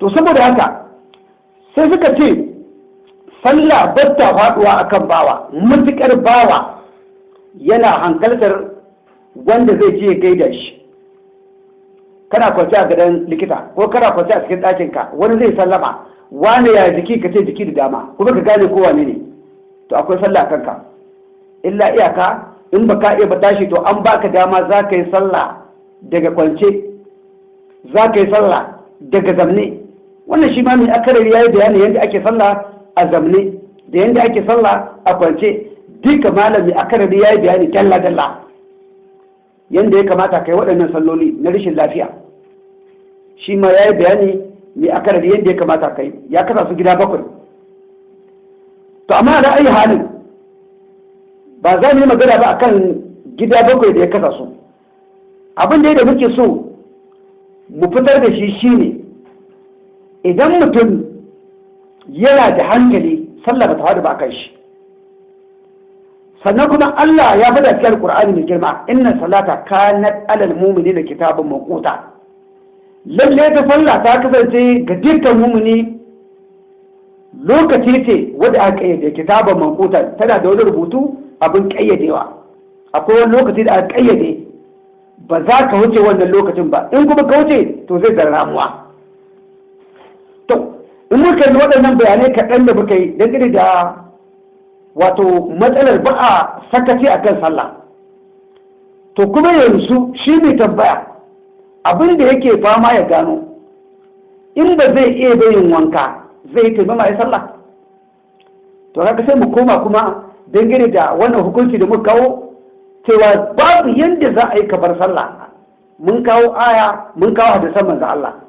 to saboda haka sai suka ce sallah batta faɗuwa akan bawa. Mutukar bawa yana hankaltar wanda zai je gaida shi. Kana kwanci a gadon likita ko kana kwanci a cikin ɗakinka wani zai sallama wane ya jiki? Ka ce jiki da dama kuma ka gane ko wane ne. To akwai sallah kanka. Illa iyaka in ba ka iya ba tashi to an baka dama za ka yi sallah daga kwance za ka yi sallah daga zamne. Wannan shi ma mai akarari ya yi bayani yadda ake sallah a zamne da yadda ake sallah a kwance. Duka malami akarari ya yi bayani dalla dalla yadda ya kamata ka yi waɗannan salloli na rashin lafiya. Shi ma ya yi bayani mai akarari yadda ya kamata ka yi. Ya kasa su gida bakwai. To amma da ayi halin ba za mu yi magana ba akan gida bakwai da ya kasa su. Abin da muke so mu fitar da shi shine idan mutum yana da hankali sallah ba ta faɗi ba kan shi. Sannan kuma Allah ya faɗa cikin Qur'ani mai girma inna salata kanat alal mu'minina kitabun mawquta. Lalle ta sallah ta kasance ga dukkan mu'mini lokaci ce wadda aka kayyade kitabun mawquta. Tana da wani rubutu abin kayyadewa akwai wani lokaci da aka kayyade ba za ka wuce wannan lokacin ba. In kuma ka wuce to zai zara ramuwa. To in muka yi waɗannan bayanai kaɗan da muka yi dangane da wato matsalar ba a sakaci a kan sallah. To kuma yanzu shi ne tambaya abin da yake fama ya gano in ba zai iya bayin wanka zai yi taimama ya sallah. To haka sai mu koma kuma dangane da wannan hukunci da muka kawo cewa babu yadda za a yi kabar sallah. Mun kawo aya mun kawo hadisan manzo Allah.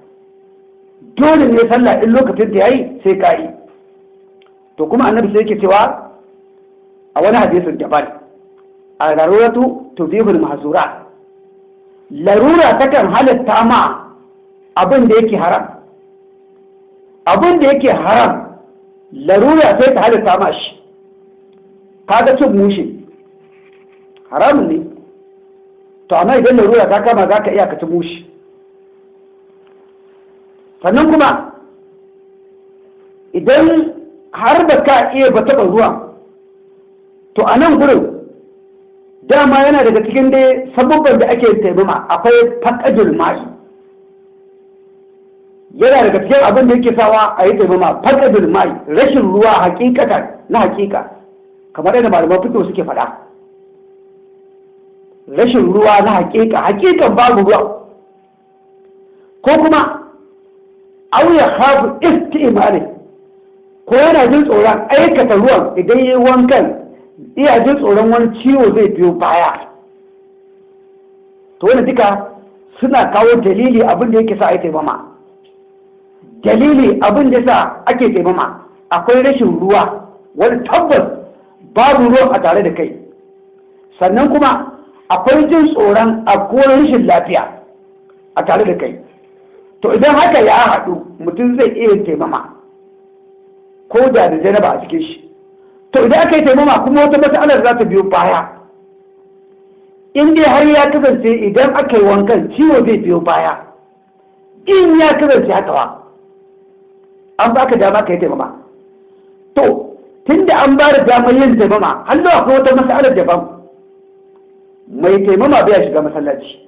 Dole ne sallah in lokacin da yayi sai ka yi. To kuma annabi sai yake cewa a wani hadisin daban. A laruratu tubihul mahzura. Larura takan halatta ma abin da yake haram. Abin da yake haram larura sai ta halatta ma shi. Kaga cin mushe haramun ne. To amma idan larura ta kama za ka iya ka ci mushe sannan kuma idan har ba ka iya ba taɓa zuwa to a nan gurin dama yana daga cikin dai sabubban da ake taimama akwai faƙajul mai. Yana daga cikin abin da yake sawa a yi taimama faƙajul mai rashin ruwa hakikata na hakika kamar yadda malaman fito suke faɗa. Rashin ruwa na hakika hakikan babu ruwa. Ko kuma auya hafu isti'mari ko yana jin tsoron aikata ruwan idan yi wankan iya jin tsoron wani ciwo zai biyo baya. To wani duka suna kawo dalili abin da yake sa a yi taimama. Dalili abin da sa ake taimama. Akwai rashin ruwa wani tabbas babu ruwan a tare da kai. Sannan kuma akwai jin tsoron akwai rashin lafiya a tare da kai. To idan haka ya haɗu mutum zai iya taimama. Ko da da janaba a cikin shi. To idan aka yi taimama kuma wata matsalar za ta biyo baya. In dai har ya kasance idan aka yi wankan ciwo zai biyo baya. In ya kasance haka ba an baka dama ka yi taimama. To tun da an ba da damar yin taimama hannu akwai wata matsalar daban. Mai taimama bai shiga masallaci.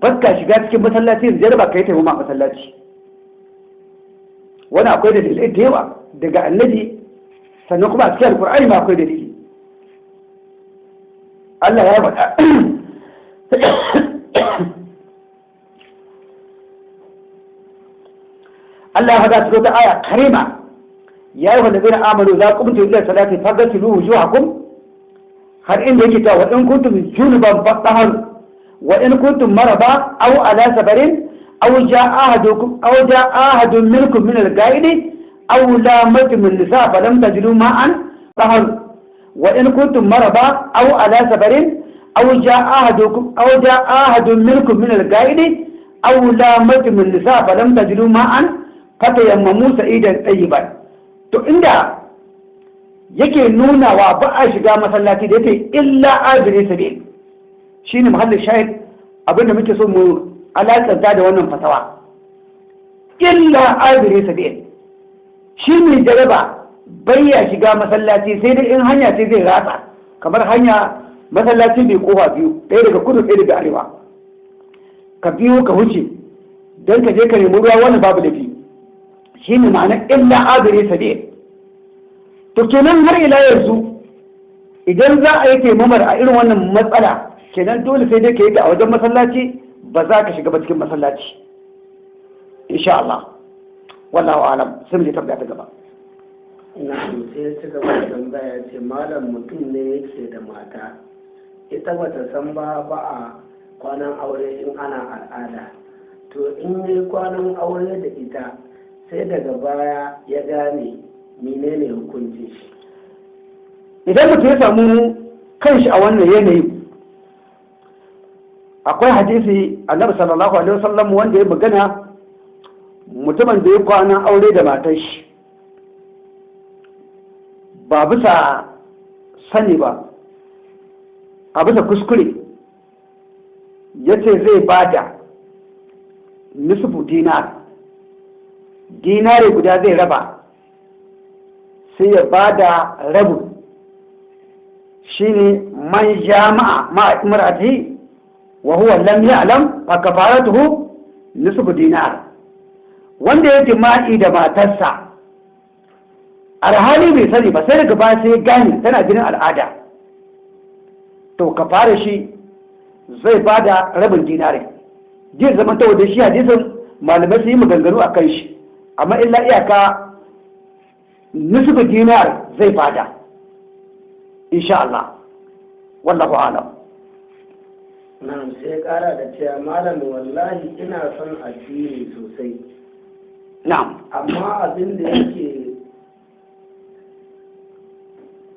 Baka shiga cikin masallaci da jaraba ka yi taimama masallaci wani akwai dalilai da yawa daga annabi sannan kuma a cikin alkur'ani ma akwai dalili Allah ya faɗa Allah ya faɗa cikin wata aya karima ya yi wanda zai amalu za ku mutu ila salati fagasilu wujuhakum har inda yake ta wa in kuntum junuban fatahar وإن كنتم مرضى أو على سفر أو جاء أحدكم أو جاء أحد منكم من الغائب أو لامتم النساء فلم تجدوا ماء فهل وإن كنتم مرضى أو على سفر أو جاء أحدكم أو جاء أحد منكم من الغائب أو لامتم النساء فلم تجدوا ماء فتيمموا سعيدا طيبا. to inda yake nuna wa ba a shiga masallaci da yake illa azri sabil shine muhallin shahid abin da muke so mu alakanta da wannan fatawa. Illa abiri sabil shi mai jaraba bai ya shiga masallaci sai dai in hanya ce zai ratsa kamar hanya masallaci mai ƙofa biyu ɗaya daga kudu ɗaya daga arewa. Ka biyo ka wuce don ka je ka nemi ruwa wani babu lafi shi ne ma'ana illa abiri sabil to kenan har ila yanzu idan za a yi taimamar a irin wannan matsala kenan dole sai dai ka yi ta a wajen masallaci ba za ka shiga ba cikin masallaci. Insha Allah. Wallahu alam. Sai mu je tabbata ta gaba. Ina sai ya ci gaba da tambaya ce malam mutum ne yake da mata. Ita bata san ba ba a kwanan aure in ana al'ada. To in yi kwanan aure da ita sai daga baya ya gane menene hukuncin shi. Idan mutum ya samu kanshi a wannan yanayi akwai hadisi annabi sallallahu alaihi wasallam wanda ya magana mutumin da ya kwana aure da matar shi. Ba bisa sani ba a bisa kuskure ya ce zai ba da nisfu dinar. Dinare guda zai raba sai ya ba da rabu shine man jama'a ma'a imra'atihi wa huwa lam ya'lam fa kafaratuhu wanda ya jima'i da matarsa alhali bai sani ba sai daga baya sai gane tana jinin al'ada. To kafara shi zai ba da rabin dinare jin zaman ta da shi hadisin malamai su yi maganganu a kan shi amma illa iyaka nisfu dinar zai ba da insha Allah. Wallahu alam. Na'am sai kara da cewa malam wallahi ina son addini sosai. Na'am. Amma abin da yake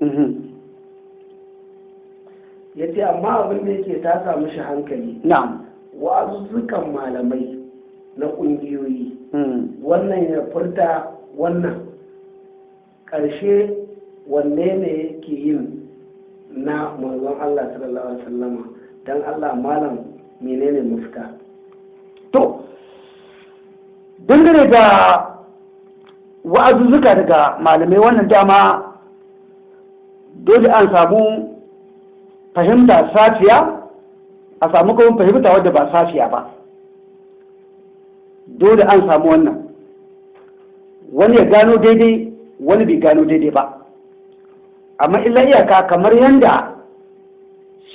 mhm. Ya ce amma abin da yake ta samu shi hankali. Na'am. Wa'azuzzukan malamai na ƙungiyoyi. Mhm. Wannan ya furta wannan. Ƙarshe wanne ne yake yin na manzon Allah sallallahu alaihi wasallama? Dan Allah malam menene mafita? To dangane da wa'azuzzuka daga malamai wannan dama dole an samu fahimta safiya a samu kuma fahimta wadda ba safiya ba. Dole an samu wannan. Wani ya gano daidai wani bai gano daidai ba. Amma illa iyaka kamar yadda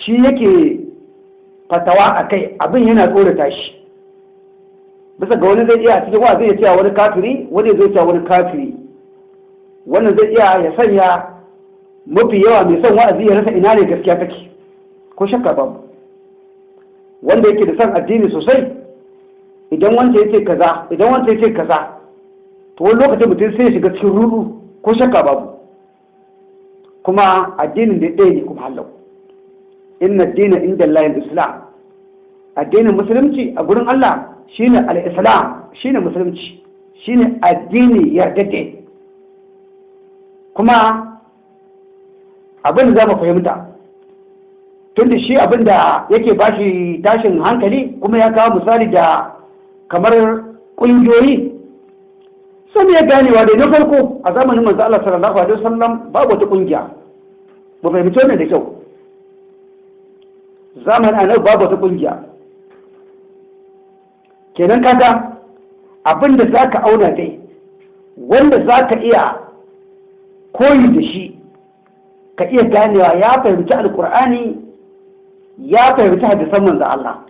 shi yake fatawa a kai abin yana tsorata shi. Bisa ga wani zai iya cikin wa zai cewa wani kafiri wani zai cewa wani kafiri. Wannan zai iya ya sanya mafi yawa mai son wa'azi ya rasa ina ne gaskiya take. Ko shakka babu. Wanda yake da son addini sosai idan wanda yake kaza idan wanda yake kaza to wani lokacin mutum sai ya shiga cikin rudu ko shakka babu. Kuma addinin da ɗaya ne kuma hallau. Inna dina inda Allah islam addinin musulunci a gurin Allah shine al-islam shine musulunci shine addini yardade kuma abin da za mu fahimta tunda shi abin da yake bashi tashin hankali kuma ya kawo misali da kamar ƙungiyoyi sun ya ganewa da na farko a zamanin manzo Allah sallallahu alaihi wasallam babu wata ƙungiya. Ba fahimci wannan da kyau. Zamanin annabi babu wata ƙungiya. Kenan kaga abin da za ka auna dai wanda za ka iya koyi da shi ka iya ganewa ya fahimci alkur'ani ya fahimci hadisan manzo Allah.